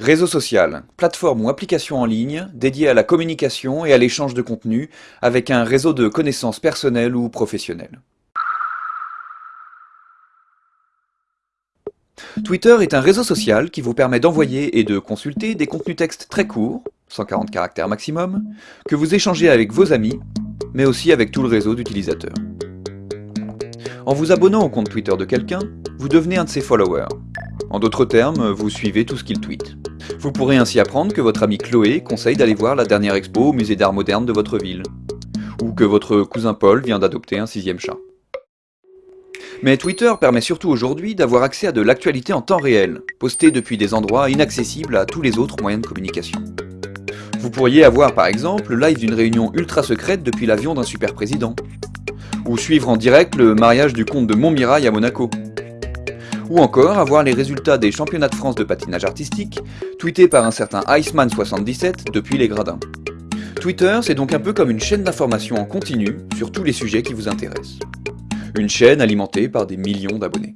Réseau social, plateforme ou application en ligne dédiée à la communication et à l'échange de contenu avec un réseau de connaissances personnelles ou professionnelles. Twitter est un réseau social qui vous permet d'envoyer et de consulter des contenus textes très courts, 140 caractères maximum, que vous échangez avec vos amis, mais aussi avec tout le réseau d'utilisateurs. En vous abonnant au compte Twitter de quelqu'un, vous devenez un de ses followers. En d'autres termes, vous suivez tout ce qu'il tweet. Vous pourrez ainsi apprendre que votre ami Chloé conseille d'aller voir la dernière expo au musée d'art moderne de votre ville. Ou que votre cousin Paul vient d'adopter un sixième chat. Mais Twitter permet surtout aujourd'hui d'avoir accès à de l'actualité en temps réel, postée depuis des endroits inaccessibles à tous les autres moyens de communication. Vous pourriez avoir par exemple le live d'une réunion ultra secrète depuis l'avion d'un super président, ou suivre en direct le mariage du comte de Montmirail à Monaco. Ou encore avoir les résultats des championnats de France de patinage artistique, tweetés par un certain Iceman77 depuis les gradins. Twitter, c'est donc un peu comme une chaîne d'information en continu sur tous les sujets qui vous intéressent. Une chaîne alimentée par des millions d'abonnés.